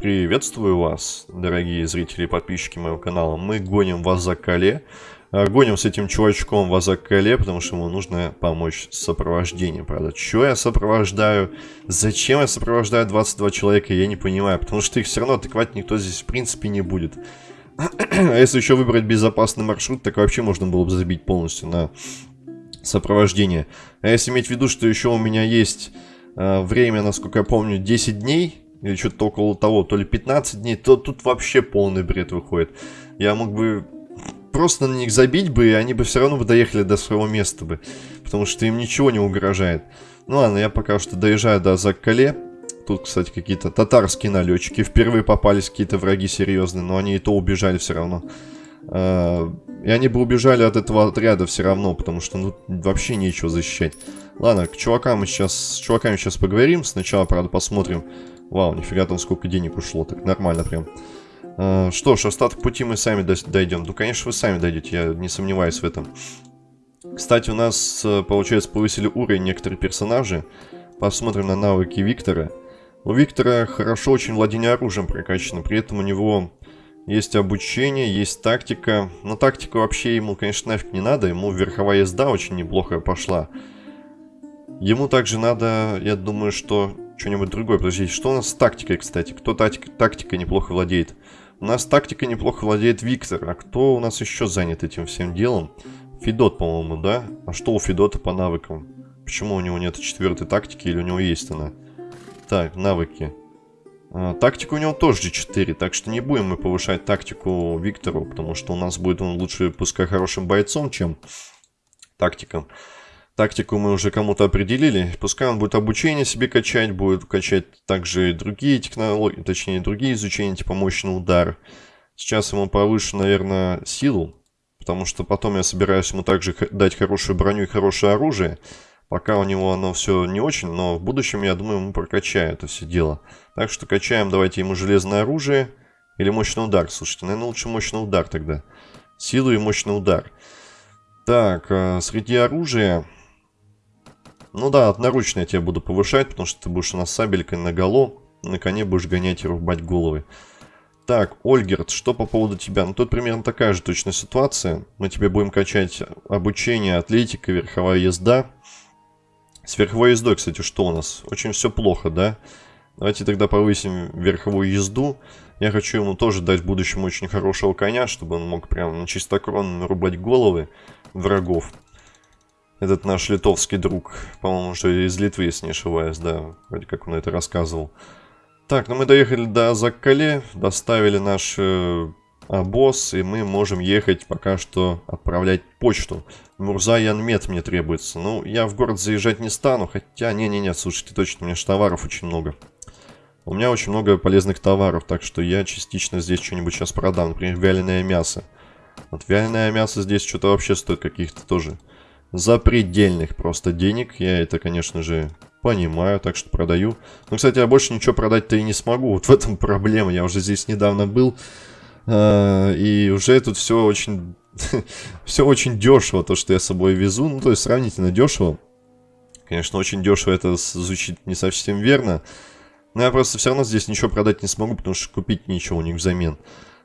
Приветствую вас, дорогие зрители и подписчики моего канала. Мы гоним в Азакале. А, гоним с этим чувачком в Азакале, потому что ему нужно помочь с сопровождением. Правда, что я сопровождаю? Зачем я сопровождаю 22 человека, я не понимаю. Потому что их все равно атаковать никто здесь в принципе не будет. А если еще выбрать безопасный маршрут, так вообще можно было бы забить полностью на сопровождение. А если иметь в виду, что еще у меня есть э, время, насколько я помню, 10 дней, или что-то около того, то ли 15 дней, то тут вообще полный бред выходит. Я мог бы просто на них забить бы, и они бы все равно бы доехали до своего места бы. Потому что им ничего не угрожает. Ну ладно, я пока что доезжаю до Заккале. Тут, кстати, какие-то татарские налетчики. Впервые попались какие-то враги серьезные, но они и то убежали все равно. А, и они бы убежали от этого отряда все равно, потому что ну вообще нечего защищать. Ладно, к чувакам мы сейчас, с чуваками сейчас поговорим. Сначала, правда, посмотрим. Вау, нифига там сколько денег ушло, так нормально прям. А, что ж, остаток пути мы сами дойдем. Ну, конечно, вы сами дойдете, я не сомневаюсь в этом. Кстати, у нас, э, получается, повысили уровень некоторые персонажи. Посмотрим на навыки Виктора. У Виктора хорошо очень владение оружием прокачано, при этом у него есть обучение, есть тактика. Но тактика вообще ему, конечно, нафиг не надо. Ему верховая езда очень неплохо пошла. Ему также надо, я думаю, что что-нибудь другое. Подождите, что у нас с тактикой, кстати? Кто тактик, тактикой неплохо владеет? У нас тактика неплохо владеет Виктор. А кто у нас еще занят этим всем делом? Федот, по-моему, да? А что у Федота по навыкам? Почему у него нет четвертой тактики или у него есть она? Так, навыки. А, тактика у него тоже 4, так что не будем мы повышать тактику Виктору, потому что у нас будет он лучше, пускай хорошим бойцом, чем тактиком. Тактику мы уже кому-то определили, пускай он будет обучение себе качать, будет качать также другие технологии, точнее другие изучения, типа мощный удар. Сейчас ему повышу, наверное, силу, потому что потом я собираюсь ему также дать хорошую броню и хорошее оружие. Пока у него оно все не очень, но в будущем, я думаю, мы прокачаем это все дело. Так что качаем, давайте ему железное оружие или мощный удар. Слушайте, наверное, лучше мощный удар тогда. Силу и мощный удар. Так, э, среди оружия... Ну да, одноручно я тебя буду повышать, потому что ты будешь у нас сабелькой на голо. На коне будешь гонять и рубать головы. Так, Ольгерт, что по поводу тебя? Ну, тут примерно такая же точная ситуация. Мы тебе будем качать обучение, атлетика, верховая езда. С верховой ездой, кстати, что у нас? Очень все плохо, да? Давайте тогда повысим верховую езду. Я хочу ему тоже дать в будущем очень хорошего коня, чтобы он мог прям на чистокрон нарубать головы врагов. Этот наш литовский друг, по-моему, что из Литвы, если не ошибаюсь, да, вроде как он это рассказывал. Так, ну мы доехали до Заккале, доставили наш э, обоз, и мы можем ехать пока что отправлять почту. Мурза Янмет мне требуется. Ну, я в город заезжать не стану, хотя, не-не-не, слушайте, точно, у меня же товаров очень много. У меня очень много полезных товаров, так что я частично здесь что-нибудь сейчас продам. Например, вяленое мясо. Вот вяленое мясо здесь что-то вообще стоит каких-то тоже запредельных просто денег. Я это, конечно же, понимаю, так что продаю. Но, кстати, я больше ничего продать-то и не смогу. Вот в этом проблема. Я уже здесь недавно был. А, и уже тут все очень, все очень дешево, то, что я с собой везу. Ну, то есть сравнительно дешево. Конечно, очень дешево это звучит не совсем верно. Но я просто все равно здесь ничего продать не смогу, потому что купить ничего у них взамен.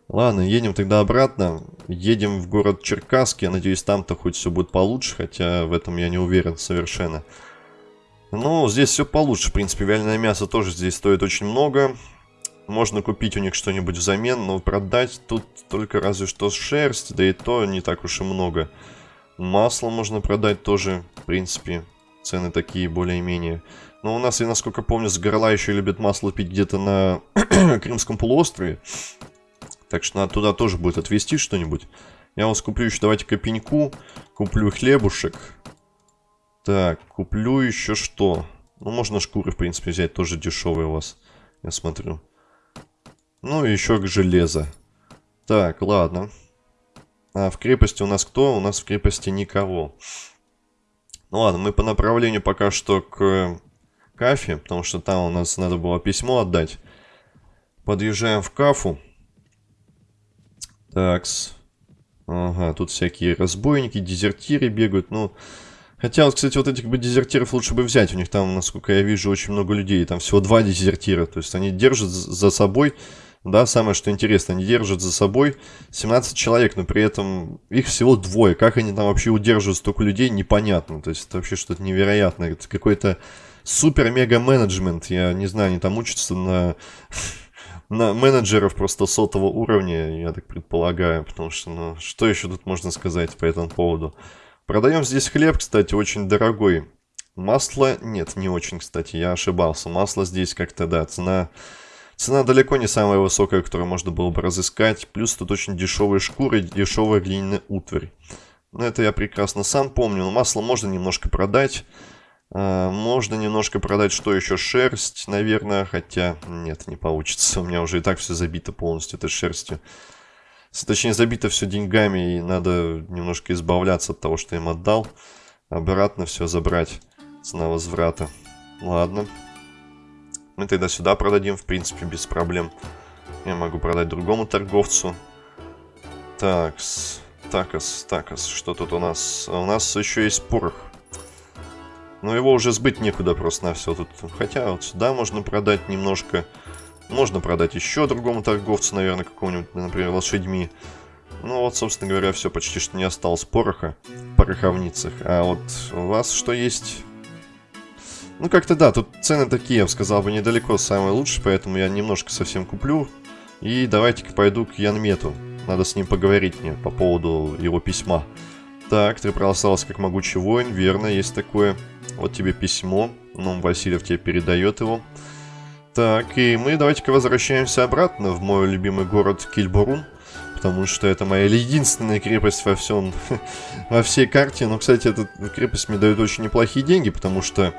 Ладно, едем тогда обратно. Едем в город Черкасск. Я надеюсь, там-то хоть все будет получше, хотя в этом я не уверен совершенно. Ну, здесь все получше. В принципе, вяленое мясо тоже здесь стоит очень много. Можно купить у них что-нибудь взамен, но продать тут только разве что шерсть, да и то не так уж и много. Масло можно продать тоже, в принципе, цены такие более-менее. Но у нас, я насколько помню, с горла еще любят масло пить где-то на Крымском полуострове. Так что надо туда тоже будет отвезти что-нибудь. Я вас куплю еще, давайте копеньку. Куплю хлебушек. Так, куплю еще что? Ну, можно шкуры, в принципе, взять, тоже дешевые у вас. Я смотрю. Ну и еще железо. Так, ладно. А в крепости у нас кто? У нас в крепости никого. Ну ладно, мы по направлению пока что к Кафе, потому что там у нас надо было письмо отдать. Подъезжаем в Кафу. Такс. Ага, тут всякие разбойники, дезертиры бегают. Ну, Хотя, вот, кстати, вот этих бы дезертиров лучше бы взять. У них там, насколько я вижу, очень много людей. Там всего два дезертира. То есть они держат за собой, да, самое что интересно, они держат за собой 17 человек, но при этом их всего двое. Как они там вообще удерживают столько людей, непонятно. То есть это вообще что-то невероятное. Это какой-то супер-мега-менеджмент. Я не знаю, они там учатся на на менеджеров просто сотого уровня, я так предполагаю, потому что, ну, что еще тут можно сказать по этому поводу? Продаем здесь хлеб, кстати, очень дорогой. Масло, нет, не очень, кстати, я ошибался. Масло здесь как-то, да, цена... Цена далеко не самая высокая, которую можно было бы разыскать. Плюс тут очень дешевые шкуры, дешевая глиняная утварь. Ну, это я прекрасно сам помню. Но масло можно немножко продать. А, можно немножко продать, что еще, шерсть, наверное. Хотя, нет, не получится. У меня уже и так все забито полностью этой шерстью. Точнее, забито все деньгами, и надо немножко избавляться от того, что им отдал. Обратно все забрать. Цена возврата. Ладно. Мы тогда сюда продадим, в принципе, без проблем. Я могу продать другому торговцу. Такс. Такас, такас. Что тут у нас? У нас еще есть порох. Но его уже сбыть некуда просто на все тут. Хотя вот сюда можно продать немножко. Можно продать еще другому торговцу, наверное, какому-нибудь, например, лошадьми. Ну вот, собственно говоря, все почти что не осталось пороха пороховницах. А вот у вас что есть? Ну как-то да, тут цены такие, я бы сказал бы, недалеко самые лучшие, поэтому я немножко совсем куплю. И давайте-ка пойду к Янмету. Надо с ним поговорить мне по поводу его письма. Так, ты проголосовался как могучий воин, верно, есть такое. Вот тебе письмо, ну, Васильев тебе передает его. Так, и мы давайте-ка возвращаемся обратно в мой любимый город Кильбурун. Потому что это моя единственная крепость во всем, во всей карте. Но, кстати, эта крепость мне дает очень неплохие деньги, потому что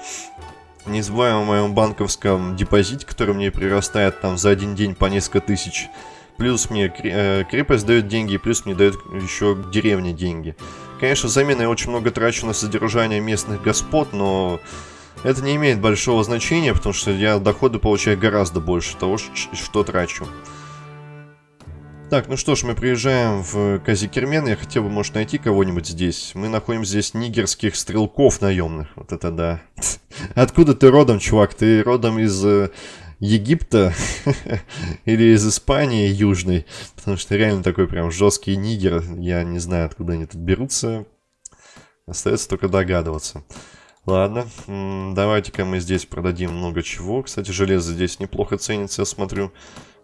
не забываем о моем банковском депозите, который мне прирастает там за один день по несколько тысяч. Плюс мне э, крепость дает деньги, плюс мне дает еще деревня деньги. Конечно, взамен я очень много трачу на содержание местных господ, но это не имеет большого значения, потому что я доходы получаю гораздо больше того, что трачу. Так, ну что ж, мы приезжаем в Казикермен. Я хотел бы, может, найти кого-нибудь здесь. Мы находим здесь нигерских стрелков наемных. Вот это да. Откуда ты родом, чувак? Ты родом из э, Египта или из Испании южной? Потому что реально такой прям жесткий нигер. Я не знаю, откуда они тут берутся. Остается только догадываться. Ладно, давайте-ка мы здесь продадим много чего. Кстати, железо здесь неплохо ценится, я смотрю.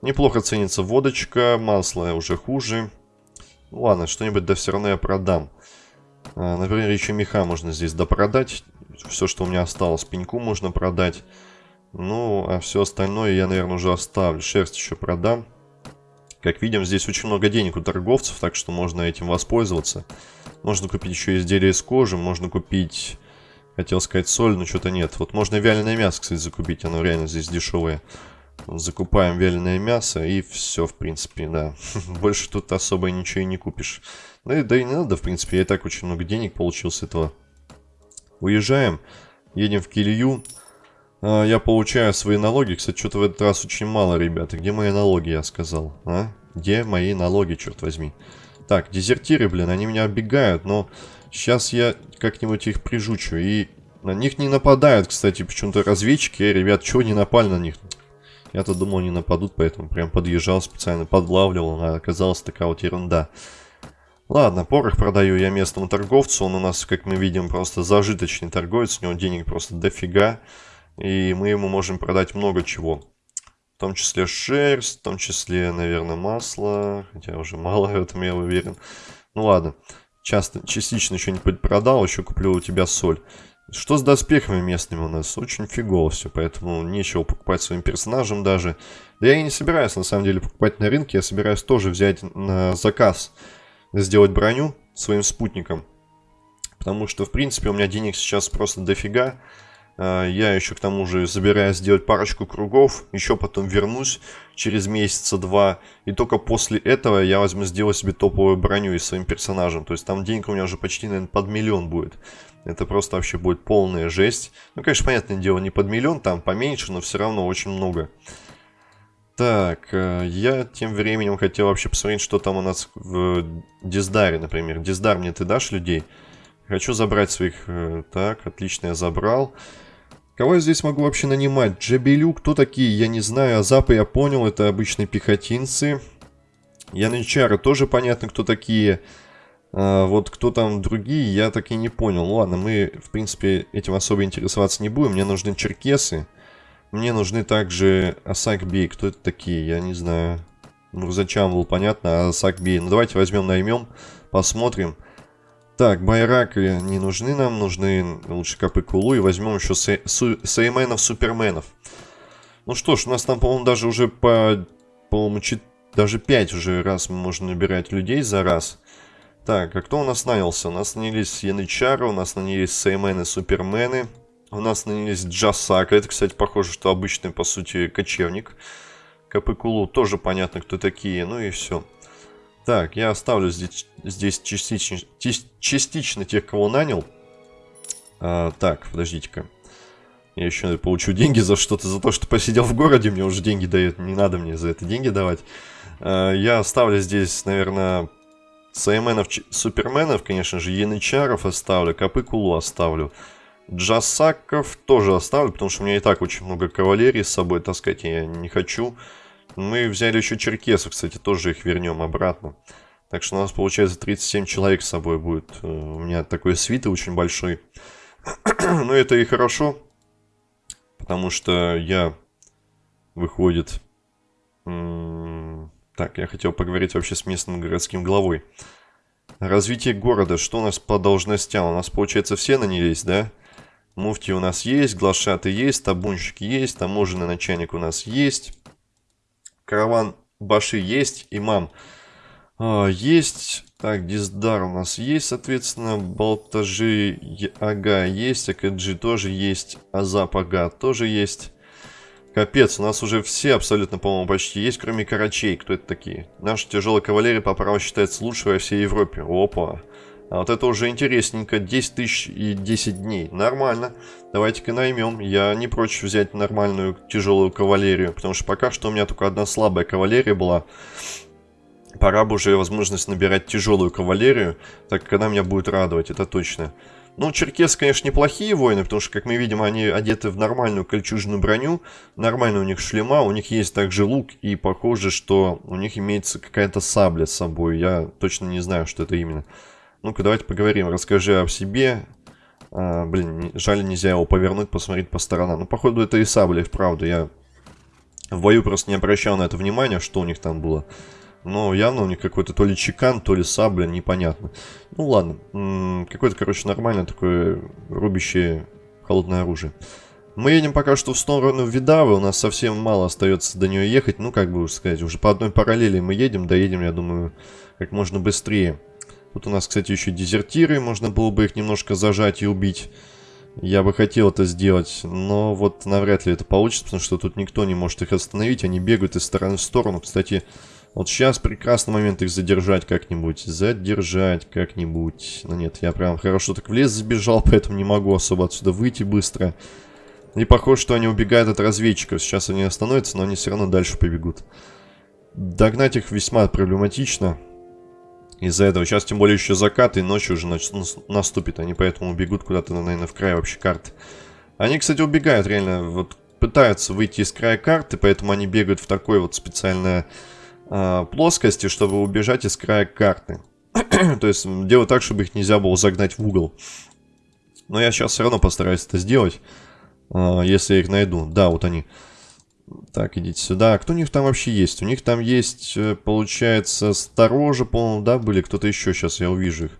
Неплохо ценится водочка, масло уже хуже. Ну, ладно, что-нибудь да все равно я продам. А, например, еще меха можно здесь допродать. Все, что у меня осталось, пеньку можно продать. Ну, а все остальное я, наверное, уже оставлю. Шерсть еще продам. Как видим, здесь очень много денег у торговцев, так что можно этим воспользоваться. Можно купить еще изделия из кожи, можно купить Хотел сказать соль, но что-то нет. Вот можно вяленое мясо, кстати, закупить. Оно реально здесь дешевое. Закупаем вяленое мясо и все, в принципе, да. Больше тут особо ничего и не купишь. Да и, да и не надо, в принципе. Я и так очень много денег получил с этого. Уезжаем. Едем в Килью. А, я получаю свои налоги. Кстати, что-то в этот раз очень мало, ребята. Где мои налоги, я сказал? А? Где мои налоги, черт возьми? Так, дезертиры, блин, они меня оббегают, но Сейчас я как-нибудь их прижучу. И на них не нападают, кстати, почему-то разведчики. Ребят, чего не напали на них? Я-то думал, не нападут, поэтому прям подъезжал специально, подлавливал. А оказалась такая вот ерунда. Ладно, порох продаю я местному торговцу. Он у нас, как мы видим, просто зажиточный торговец. У него денег просто дофига. И мы ему можем продать много чего. В том числе шерсть, в том числе, наверное, масло. Хотя уже мало в этом, я уверен. Ну ладно. Часто, частично что-нибудь продал, еще куплю у тебя соль. Что с доспехами местными у нас? Очень фигово все, поэтому нечего покупать своим персонажам даже. Да я и не собираюсь, на самом деле, покупать на рынке. Я собираюсь тоже взять на заказ, сделать броню своим спутником. Потому что, в принципе, у меня денег сейчас просто дофига. А, я еще к тому же собираюсь сделать парочку кругов, еще потом вернусь через месяца два, и только после этого я возьму сделать себе топовую броню и своим персонажем. То есть там денег у меня уже почти, наверное, под миллион будет. Это просто вообще будет полная жесть. Ну, конечно, понятное дело, не под миллион, там поменьше, но все равно очень много. Так, э, я тем временем хотел вообще посмотреть, что там у нас в Диздаре, например. Диздар мне ты дашь людей? Хочу забрать своих... Э, так, отлично, я забрал. Кого я здесь могу вообще нанимать? Джабелю, кто такие, я не знаю. Азапы я понял, это обычные пехотинцы. Янычары тоже понятно, кто такие. А, вот кто там другие, я так и не понял. Ну ладно, мы, в принципе, этим особо интересоваться не будем. Мне нужны черкесы. Мне нужны также Асакбей. Кто это такие? Я не знаю. Ну, зачем был понятно, а Асакбей. Ну, давайте возьмем, наймем, посмотрим. Так, байраки не нужны нам, нужны лучше капы кулу. И возьмем еще сейменов, суперменов. Ну что ж, у нас там, по-моему, даже уже по, по-моему, даже 5 уже раз мы можем набирать людей за раз. Так, а кто у нас нанялся? У нас нанялись янычары, у нас нанялись сеймены, супермены. У нас нанялись джасака. Это, кстати, похоже, что обычный, по сути, кочевник. Капыкулу тоже понятно, кто такие. Ну и все. Так, я оставлю здесь, здесь частично, частично тех, кого нанял. А, так, подождите-ка. Я еще получу деньги за что-то, за то, что посидел в городе, мне уже деньги дают, не надо мне за это деньги давать. А, я оставлю здесь, наверное, Сайменов, Суперменов, конечно же, Янычаров оставлю, Капыкулу оставлю. Джасаков тоже оставлю, потому что у меня и так очень много кавалерии с собой таскать я не хочу. Мы взяли еще черкесов, кстати, тоже их вернем обратно. Так что у нас получается 37 человек с собой будет. Э, у меня такой свиты очень большой. Но это и хорошо, потому что я, выходит, так, я хотел поговорить вообще с местным городским главой. Развитие города. Что у нас по должностям? У нас, получается, все нанялись, да? Муфти у нас есть, глашаты есть, табунщик есть, таможенный начальник у нас есть. Караван Баши есть, имам а, есть. Так, Диздар у нас есть, соответственно. Балтажи Ага есть, Акаджи тоже есть, Азап Ага тоже есть. Капец, у нас уже все абсолютно, по-моему, почти есть, кроме Карачей. Кто это такие? Наша тяжелая кавалерия по праву считается лучшей во всей Европе. Опа. А вот это уже интересненько. 10 тысяч и 10 дней. Нормально. Давайте-ка наймем. Я не прочь взять нормальную тяжелую кавалерию. Потому что пока что у меня только одна слабая кавалерия была. Пора бы уже возможность набирать тяжелую кавалерию. Так как она меня будет радовать, это точно. Ну, черкесы, конечно, неплохие воины, потому что, как мы видим, они одеты в нормальную кольчужную броню, нормальный у них шлема, у них есть также лук, и похоже, что у них имеется какая-то сабля с собой. Я точно не знаю, что это именно. Ну-ка, давайте поговорим. Расскажи о себе. А, блин, жаль, нельзя его повернуть, посмотреть по сторонам. Ну, походу, это и сабля, вправду. Я в бою просто не обращал на это внимания, что у них там было. Но явно у них какой-то то ли чекан, то ли сабля, непонятно. Ну ладно, какое-то, короче, нормальное такое рубящее холодное оружие. Мы едем пока что в сторону Видавы, у нас совсем мало остается до нее ехать. Ну, как бы сказать, уже по одной параллели мы едем, доедем, я думаю, как можно быстрее. Тут у нас, кстати, еще дезертиры, можно было бы их немножко зажать и убить. Я бы хотел это сделать, но вот навряд ли это получится, потому что тут никто не может их остановить, они бегают из стороны в сторону. Кстати, вот сейчас прекрасный момент их задержать как-нибудь. Задержать как-нибудь. Ну нет, я прям хорошо так в лес забежал, поэтому не могу особо отсюда выйти быстро. И похоже, что они убегают от разведчиков. Сейчас они остановятся, но они все равно дальше побегут. Догнать их весьма проблематично. Из-за этого. Сейчас тем более еще закат, и ночью уже наступит. Они поэтому убегут куда-то, наверное, в край вообще карты. Они, кстати, убегают реально. Вот пытаются выйти из края карты, поэтому они бегают в такой вот специальное э, плоскости, чтобы убежать из края карты. То есть делать так, чтобы их нельзя было загнать в угол. Но я сейчас все равно постараюсь это сделать, э, если я их найду. Да, вот они. Так, идите сюда. А кто у них там вообще есть? У них там есть, э, получается, сторожа, по-моему, да, были? Кто-то еще сейчас, я увижу их.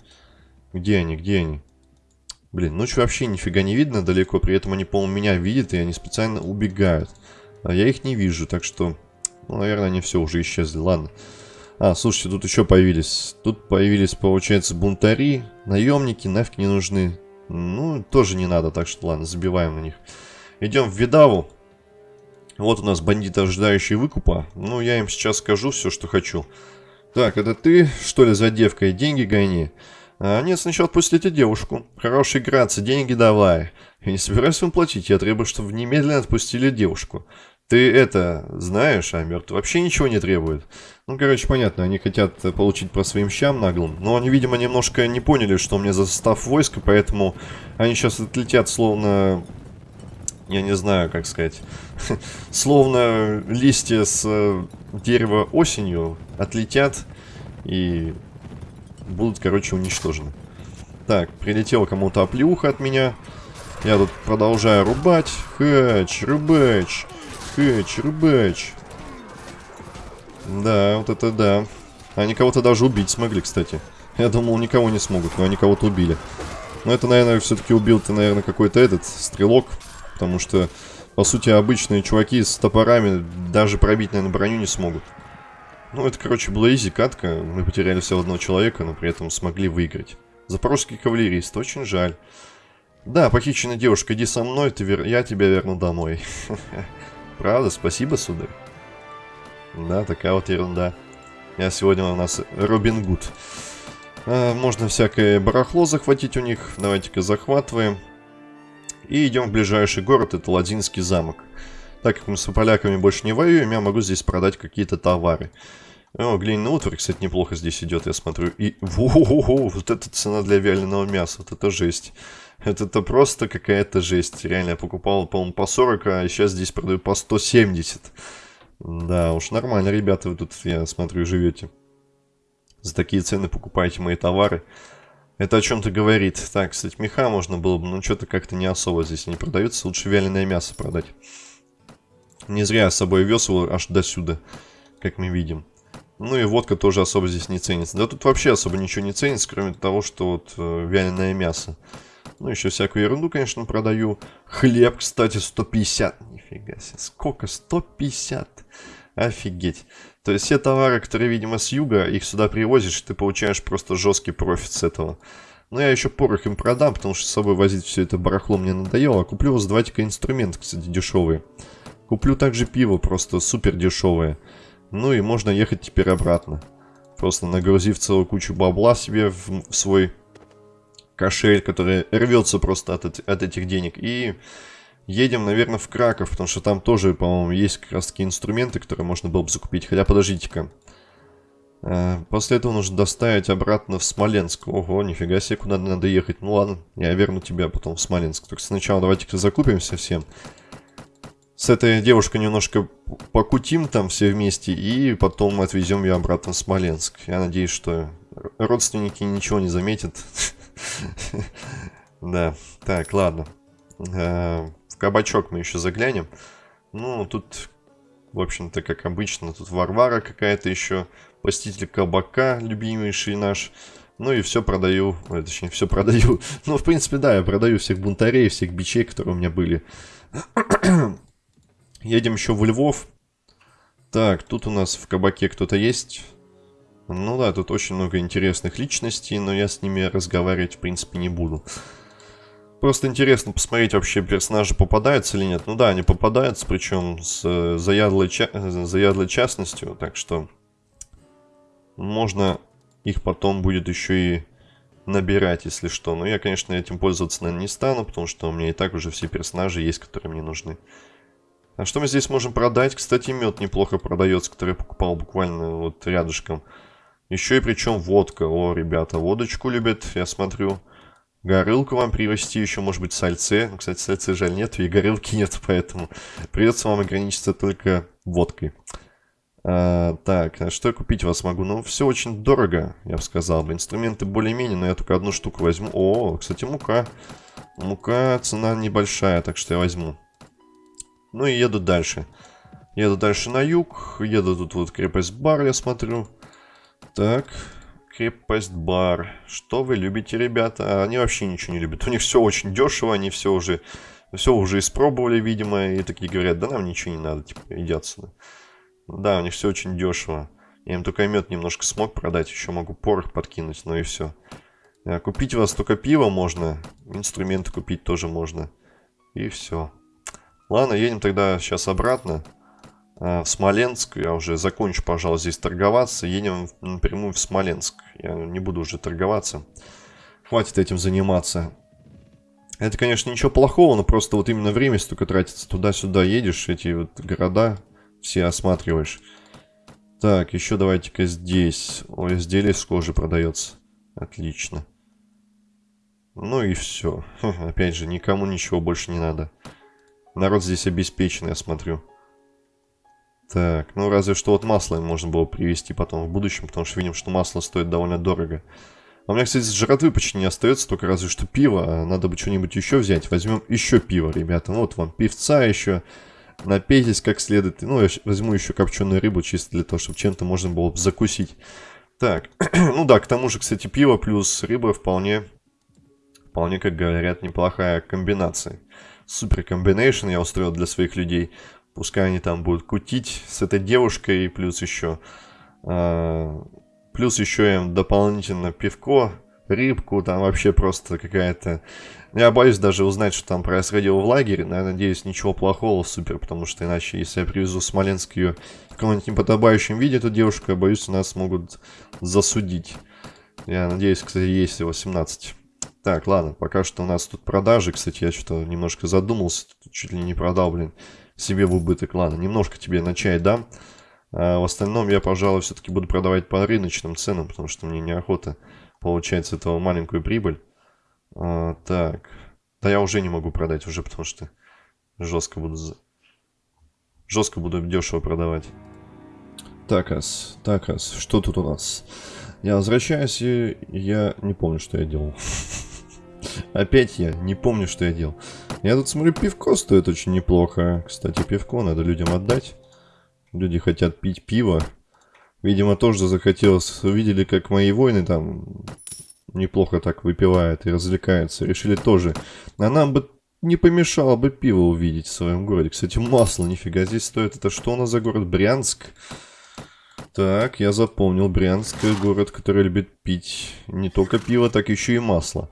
Где они, где они? Блин, ночью вообще нифига не видно далеко, при этом они, по-моему, меня видят, и они специально убегают. А я их не вижу, так что ну, наверное, они все уже исчезли. Ладно. А, слушайте, тут еще появились. Тут появились, получается, бунтари, наемники, нафиг не нужны. Ну, тоже не надо, так что ладно, забиваем на них. Идем в Видаву. Вот у нас бандиты, ожидающие выкупа. Ну, я им сейчас скажу все, что хочу. Так, это ты, что ли, за девкой? Деньги гони. А, нет, сначала отпустите девушку. Хорошая грация, деньги давай. Я не собираюсь вам платить, я требую, чтобы немедленно отпустили девушку. Ты это знаешь, а мертв вообще ничего не требует. Ну, короче, понятно, они хотят получить по своим щам наглым. Но они, видимо, немножко не поняли, что у меня за состав войска, поэтому они сейчас отлетят словно... Я не знаю, как сказать. словно листья с э, дерева осенью отлетят и будут, короче, уничтожены. Так, прилетела кому-то оплеуха от меня. Я тут продолжаю рубать. Хэч, рыбэч. Хэч, рыбэч. Да, вот это да. Они кого-то даже убить смогли, кстати. Я думал, никого не смогут, но они кого-то убили. Но это, наверное, все-таки убил-то, наверное, какой-то этот стрелок. Потому что, по сути, обычные чуваки с топорами даже пробить, наверное, броню не смогут. Ну, это, короче, была изи катка. Мы потеряли всего одного человека, но при этом смогли выиграть. Запорожский кавалерист, очень жаль. Да, похищенная девушка, иди со мной, ты вер... я тебя верну домой. Правда, спасибо, сударь. Да, такая вот ерунда. Я сегодня у нас Робин Гуд. А, можно всякое барахло захватить у них. Давайте-ка захватываем. И идем в ближайший город, это Ладинский замок. Так как мы с поляками больше не воюем, я могу здесь продать какие-то товары. О, глиняный утварь, кстати, неплохо здесь идет, я смотрю. И, во -во -во, вот это цена для вяленого мяса, вот это жесть. Это, это просто какая-то жесть. Реально, я покупал, по-моему, по 40, а сейчас здесь продаю по 170. Да, уж нормально, ребята, вы тут, я смотрю, живете. За такие цены покупаете мои товары. Это о чем-то говорит. Так, кстати, меха можно было бы, но что-то как-то не особо здесь не продается. Лучше вяленое мясо продать. Не зря я с собой вез его аж до сюда, как мы видим. Ну и водка тоже особо здесь не ценится. Да тут вообще особо ничего не ценится, кроме того, что вот э, вяленое мясо. Ну, еще всякую ерунду, конечно, продаю. Хлеб, кстати, 150. Нифига себе. Сколько? 150. Офигеть. То есть все товары, которые, видимо, с юга, их сюда привозишь, ты получаешь просто жесткий профит с этого. Но я еще порох им продам, потому что с собой возить все это барахло мне надоело. Куплю вас давайте-ка инструменты, кстати, дешевые. Куплю также пиво, просто супер дешевое. Ну и можно ехать теперь обратно. Просто нагрузив целую кучу бабла себе в свой кошель, который рвется просто от, от этих денег. И едем, наверное, в Краков, потому что там тоже, по-моему, есть как раз таки инструменты, которые можно было бы закупить. Хотя, подождите-ка. Э, после этого нужно доставить обратно в Смоленск. Ого, нифига себе, куда надо ехать. Ну ладно, я верну тебя потом в Смоленск. Только сначала давайте-ка закупимся всем. С этой девушкой немножко покутим там все вместе, и потом отвезем ее обратно в Смоленск. Я надеюсь, что родственники ничего не заметят. Да, так, ладно. Кабачок мы еще заглянем. Ну, тут, в общем-то, как обычно, тут Варвара какая-то еще. Посетитель кабака, любимейший наш. Ну и все продаю, точнее, все продаю. Ну, в принципе, да, я продаю всех бунтарей, всех бичей, которые у меня были. Едем еще в Львов. Так, тут у нас в кабаке кто-то есть. Ну да, тут очень много интересных личностей, но я с ними разговаривать в принципе не буду. Просто интересно посмотреть, вообще персонажи попадаются или нет. Ну да, они попадаются, причем с э, заядлой, ча заядлой частностью, так что можно их потом будет еще и набирать, если что. Но я, конечно, этим пользоваться, наверное, не стану, потому что у меня и так уже все персонажи есть, которые мне нужны. А что мы здесь можем продать? Кстати, мед неплохо продается, который я покупал буквально вот рядышком. Еще и причем водка. О, ребята, водочку любят, я смотрю. Горылку вам привезти, еще может быть сальце. Ну, кстати, сальце жаль нет, и горылки нет, поэтому придется вам ограничиться только водкой. А, так, что я купить вас могу? Ну, все очень дорого, я бы сказал. Инструменты более-менее, но я только одну штуку возьму. О, кстати, мука. Мука, цена небольшая, так что я возьму. Ну и еду дальше. Еду дальше на юг. Еду тут вот крепость Бар, я смотрю. Так, крепость бар. Что вы любите, ребята? Они вообще ничего не любят. У них все очень дешево, они все уже, все уже испробовали, видимо, и такие говорят, да нам ничего не надо, типа, иди отсюда. Да, у них все очень дешево. Я им только мед немножко смог продать, еще могу порох подкинуть, но и все. А купить у вас только пиво можно, инструменты купить тоже можно. И все. Ладно, едем тогда сейчас обратно. Э, в Смоленск. Я уже закончу, пожалуй, здесь торговаться. Едем напрямую в Смоленск. Я не буду уже торговаться. Хватит этим заниматься. Это, конечно, ничего плохого, но просто вот именно время столько тратится. Туда-сюда едешь, эти вот города все осматриваешь. Так, еще давайте-ка здесь. Ой, изделие с кожи продается. Отлично. Ну и все. Опять же, никому ничего больше не надо. Народ здесь обеспеченный, я смотрю. Так, ну разве что вот масло можно было привезти потом в будущем, потому что видим, что масло стоит довольно дорого. А у меня, кстати, жратвы почти не остается, только разве что пиво. А надо бы что-нибудь еще взять. Возьмем еще пиво, ребята. Ну, вот вам пивца еще. Напейтесь как следует. Ну, я возьму еще копченую рыбу, чисто для того, чтобы чем-то можно было бы закусить. Так, ну да, к тому же, кстати, пиво плюс рыба вполне, вполне, как говорят, неплохая комбинация. Супер комбинейшн я устроил для своих людей. Пускай они там будут кутить с этой девушкой, плюс еще... Э, плюс еще им дополнительно пивко, рыбку, там вообще просто какая-то... Я боюсь даже узнать, что там происходило в лагере, но я надеюсь, ничего плохого, супер, потому что иначе, если я привезу в Смоленск ее в каком-нибудь неподобающем виде, эту девушку, я боюсь, нас могут засудить. Я надеюсь, кстати, есть 18. Так, ладно, пока что у нас тут продажи, кстати, я что-то немножко задумался, чуть ли не продал, блин, себе в убыток. Ладно, немножко тебе на чай дам. А в остальном я, пожалуй, все-таки буду продавать по рыночным ценам, потому что мне неохота получать с этого маленькую прибыль. А, так. Да я уже не могу продать, уже потому что жестко буду... Жестко буду дешево продавать. Так, ас, так, ас, что тут у нас? Я возвращаюсь, и я не помню, что я делал. Опять я не помню, что я делал. Я тут смотрю, пивко стоит очень неплохо. Кстати, пивко надо людям отдать. Люди хотят пить пиво. Видимо, тоже захотелось. Увидели, как мои воины там неплохо так выпивают и развлекаются. Решили тоже. А нам бы не помешало бы пиво увидеть в своем городе. Кстати, масло, нифига здесь стоит. Это что у нас за город? Брянск. Так, я запомнил. Брянск город, который любит пить не только пиво, так еще и масло.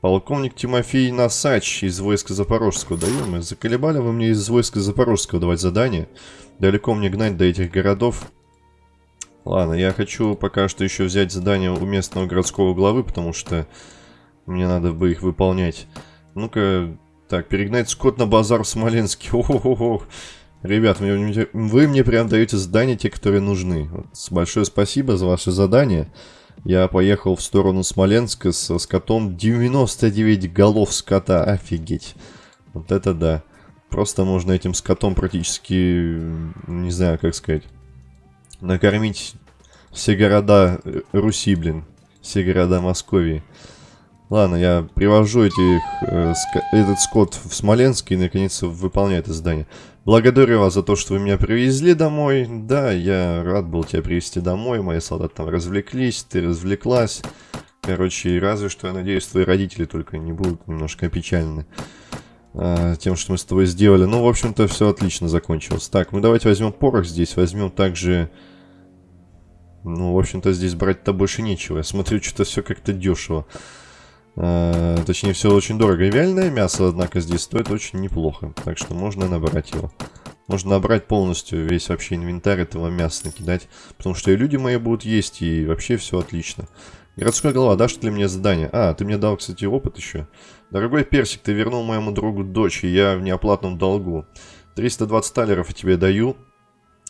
Полковник Тимофей Насач из войска Запорожского. Даем, заколебали вы мне из войска Запорожского давать задание. Далеко мне гнать до этих городов. Ладно, я хочу пока что еще взять задание у местного городского главы, потому что мне надо бы их выполнять. Ну-ка, так, перегнать скот на базар в Смоленске. О-хо-хо. Ребят, вы, вы мне прям даете задания, те, которые нужны. Вот, большое спасибо за ваше задание. Я поехал в сторону Смоленска со скотом 99 голов скота. Офигеть. Вот это да. Просто можно этим скотом практически, не знаю, как сказать, накормить все города Руси, блин. Все города Московии. Ладно, я привожу этих, э, ск этот скот в Смоленск и наконец выполняю это задание. Благодарю вас за то, что вы меня привезли домой. Да, я рад был тебя привезти домой. Мои солдаты там развлеклись, ты развлеклась. Короче, разве что, я надеюсь, твои родители только не будут немножко опечалены э, тем, что мы с тобой сделали. Ну, в общем-то, все отлично закончилось. Так, мы давайте возьмем порох здесь. Возьмем также... Ну, в общем-то, здесь брать-то больше нечего. Я смотрю, что-то все как-то дешево. Э, точнее, все очень дорого. И вяленое мясо, однако, здесь стоит очень неплохо. Так что можно набрать его. Можно набрать полностью весь вообще инвентарь этого мяса накидать. Потому что и люди мои будут есть, и вообще все отлично. Городской голова, дашь ли мне задание? А, ты мне дал, кстати, опыт еще. Дорогой Персик, ты вернул моему другу дочь, и я в неоплатном долгу. 320 талеров я тебе даю.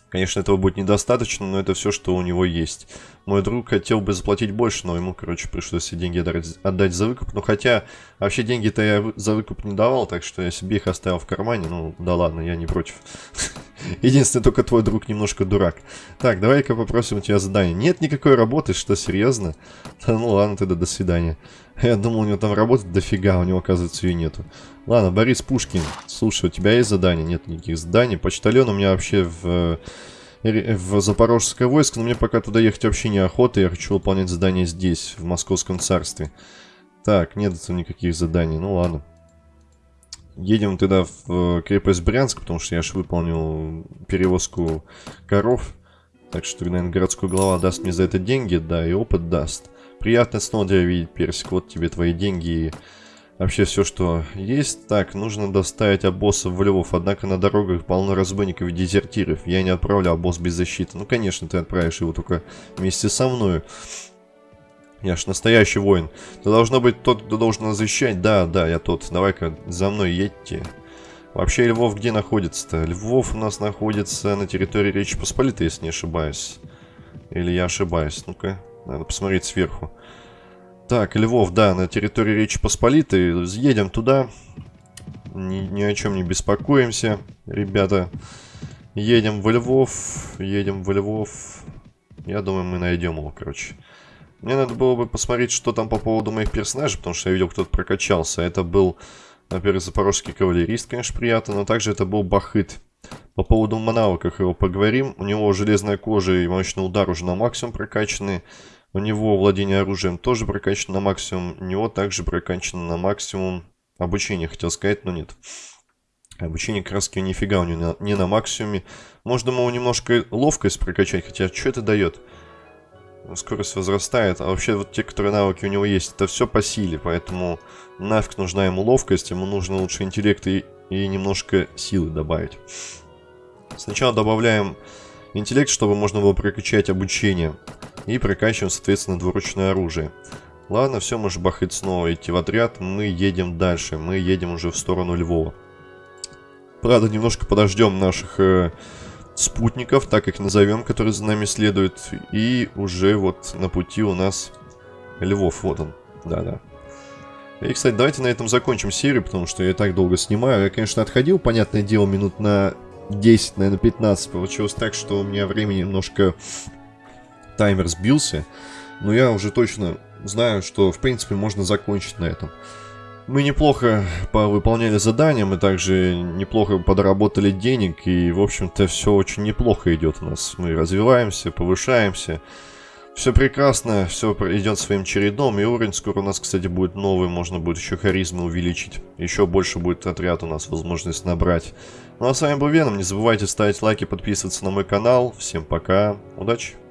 Конечно, этого будет недостаточно, но это все, что у него есть. Мой друг хотел бы заплатить больше, но ему, короче, пришлось все деньги отдать за выкуп. Ну, хотя, вообще деньги-то я за выкуп не давал, так что я себе их оставил в кармане. Ну, да ладно, я не против. Единственное, только твой друг немножко дурак. Так, давай-ка попросим у тебя задание. Нет никакой работы, что, серьезно? Да ну ладно, тогда до свидания. Я думал, у него там работы дофига, у него, оказывается, ее нету. Ладно, Борис Пушкин, слушай, у тебя есть задание? Нет никаких заданий. Почтальон у меня вообще в в Запорожское войско, но мне пока туда ехать вообще неохота, я хочу выполнять задание здесь, в Московском царстве. Так, нет никаких заданий, ну ладно. Едем тогда в э, крепость Брянск, потому что я же выполнил перевозку коров. Так что, наверное, городской глава даст мне за это деньги, да, и опыт даст. Приятно снова тебя видеть, Персик, вот тебе твои деньги и Вообще все, что есть. Так, нужно доставить обоссов в Львов. Однако на дорогах полно разбойников и дезертиров. Я не отправлю обоз без защиты. Ну, конечно, ты отправишь его только вместе со мной. Я ж настоящий воин. Ты должно быть тот, кто должен защищать. Да, да, я тот. Давай-ка за мной едьте. Вообще Львов где находится-то? Львов у нас находится на территории Речи Посполитой, если не ошибаюсь. Или я ошибаюсь? Ну-ка, надо посмотреть сверху. Так, Львов, да, на территории Речи Посполитой. Едем туда. Ни, ни о чем не беспокоимся, ребята. Едем в Львов, едем в Львов. Я думаю, мы найдем его, короче. Мне надо было бы посмотреть, что там по поводу моих персонажей, потому что я видел, кто-то прокачался. Это был, во-первых, запорожский кавалерист, конечно, приятно, но также это был Бахыт. По поводу навыках его поговорим. У него железная кожа и мощный удар уже на максимум прокачаны. У него владение оружием тоже прокачано на максимум. У него также прокачано на максимум обучение, хотел сказать, но нет. Обучение краски нифига у него не на максимуме. Можно ему немножко ловкость прокачать, хотя что это дает? скорость возрастает. А вообще вот те, которые навыки у него есть, это все по силе. Поэтому нафиг нужна ему ловкость, ему нужно лучше интеллект и, и немножко силы добавить. Сначала добавляем интеллект, чтобы можно было прокачать обучение. И прокачиваем, соответственно, двуручное оружие. Ладно, все, можешь бахать снова идти в отряд. Мы едем дальше. Мы едем уже в сторону Львова. Правда, немножко подождем наших... Э, спутников, так их назовем, которые за нами следуют. И уже вот на пути у нас Львов, вот он, да-да. И, кстати, давайте на этом закончим серию, потому что я так долго снимаю. Я, конечно, отходил, понятное дело, минут на 10, наверное, 15. Получилось так, что у меня времени немножко таймер сбился. Но я уже точно знаю, что, в принципе, можно закончить на этом. Мы неплохо выполняли задания, мы также неплохо подработали денег, и, в общем-то, все очень неплохо идет у нас. Мы развиваемся, повышаемся. Все прекрасно, все идет своим чередом, и уровень скоро у нас, кстати, будет новый, можно будет еще харизму увеличить. Еще больше будет отряд у нас возможность набрать. Ну а с вами был Веном, не забывайте ставить лайки, подписываться на мой канал. Всем пока, удачи!